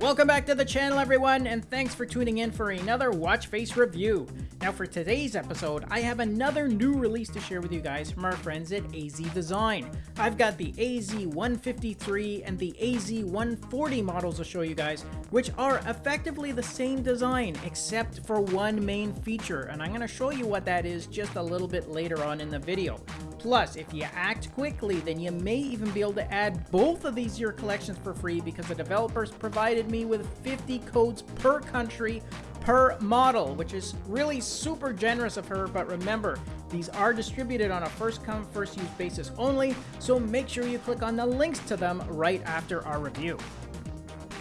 Welcome back to the channel everyone and thanks for tuning in for another watch face review. Now for today's episode I have another new release to share with you guys from our friends at AZ Design. I've got the AZ153 and the AZ140 models to show you guys which are effectively the same design except for one main feature and I'm going to show you what that is just a little bit later on in the video. Plus, if you act quickly, then you may even be able to add both of these to your collections for free because the developers provided me with 50 codes per country per model, which is really super generous of her. But remember, these are distributed on a first come, first use basis only, so make sure you click on the links to them right after our review.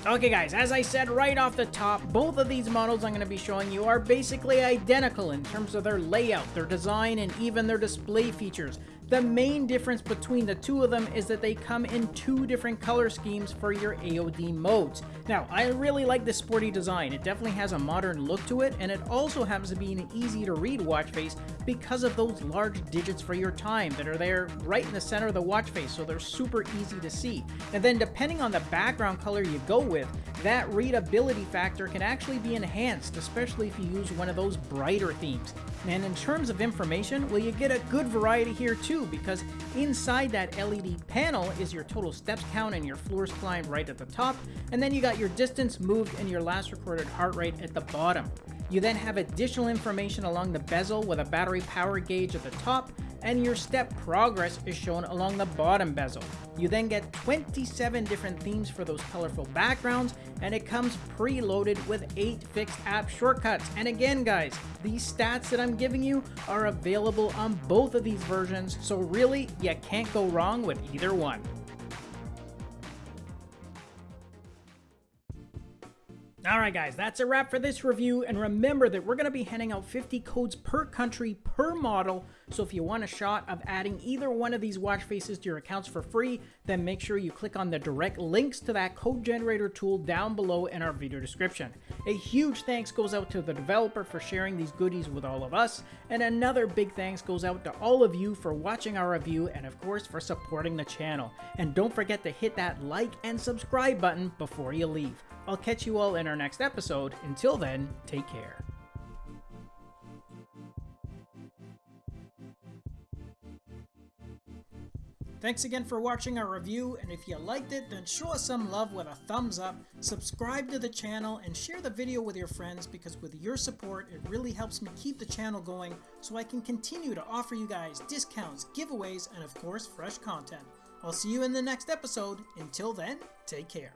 Okay guys, as I said right off the top, both of these models I'm going to be showing you are basically identical in terms of their layout, their design, and even their display features. The main difference between the two of them is that they come in two different color schemes for your AOD modes. Now, I really like the sporty design. It definitely has a modern look to it, and it also happens to be an easy to read watch face because of those large digits for your time that are there right in the center of the watch face, so they're super easy to see. And then depending on the background color you go with, that readability factor can actually be enhanced, especially if you use one of those brighter themes. And in terms of information, well, you get a good variety here too because inside that LED panel is your total steps count and your floors climbed right at the top, and then you got your distance moved and your last recorded heart rate at the bottom. You then have additional information along the bezel with a battery power gauge at the top, and your step progress is shown along the bottom bezel. You then get 27 different themes for those colorful backgrounds, and it comes preloaded with 8 fixed app shortcuts. And again guys, these stats that I'm giving you are available on both of these versions, so really, you can't go wrong with either one. Alright guys, that's a wrap for this review, and remember that we're going to be handing out 50 codes per country per model, so if you want a shot of adding either one of these watch faces to your accounts for free, then make sure you click on the direct links to that code generator tool down below in our video description. A huge thanks goes out to the developer for sharing these goodies with all of us, and another big thanks goes out to all of you for watching our review and of course for supporting the channel. And don't forget to hit that like and subscribe button before you leave. I'll catch you all in our next episode. Until then, take care. Thanks again for watching our review, and if you liked it, then show us some love with a thumbs up, subscribe to the channel, and share the video with your friends because with your support, it really helps me keep the channel going so I can continue to offer you guys discounts, giveaways, and of course, fresh content. I'll see you in the next episode. Until then, take care.